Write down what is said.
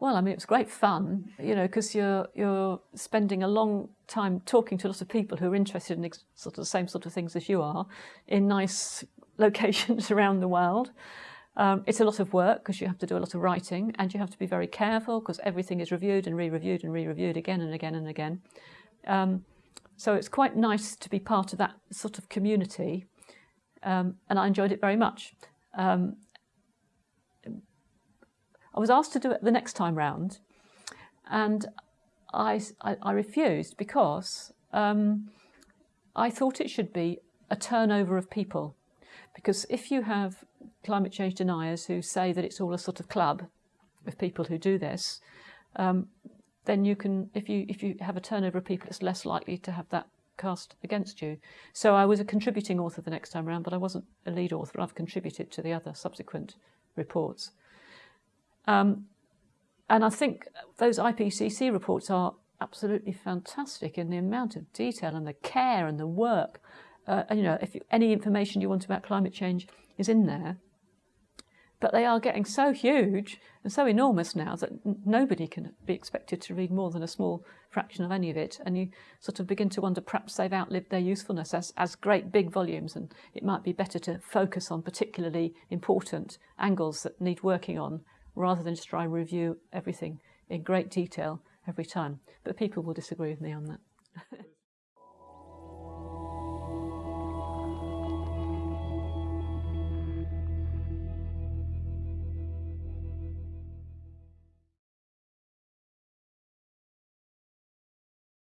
Well, I mean, it was great fun, you know, because you're you're spending a long time talking to lots of people who are interested in sort of the same sort of things as you are, in nice locations around the world. Um, it's a lot of work because you have to do a lot of writing and you have to be very careful because everything is reviewed and re-reviewed and re-reviewed again and again and again. Um, so it's quite nice to be part of that sort of community um, and I enjoyed it very much. Um, I was asked to do it the next time round and I, I, I refused because um, I thought it should be a turnover of people. Because if you have climate change deniers who say that it's all a sort of club of people who do this, um, then you can, if you if you have a turnover of people, it's less likely to have that cast against you. So I was a contributing author the next time around, but I wasn't a lead author. I've contributed to the other subsequent reports. Um, and I think those IPCC reports are absolutely fantastic in the amount of detail and the care and the work. Uh, and, you know, if you, any information you want about climate change is in there. But they are getting so huge and so enormous now that nobody can be expected to read more than a small fraction of any of it. And you sort of begin to wonder perhaps they've outlived their usefulness as, as great big volumes and it might be better to focus on particularly important angles that need working on rather than just try and review everything in great detail every time. But people will disagree with me on that.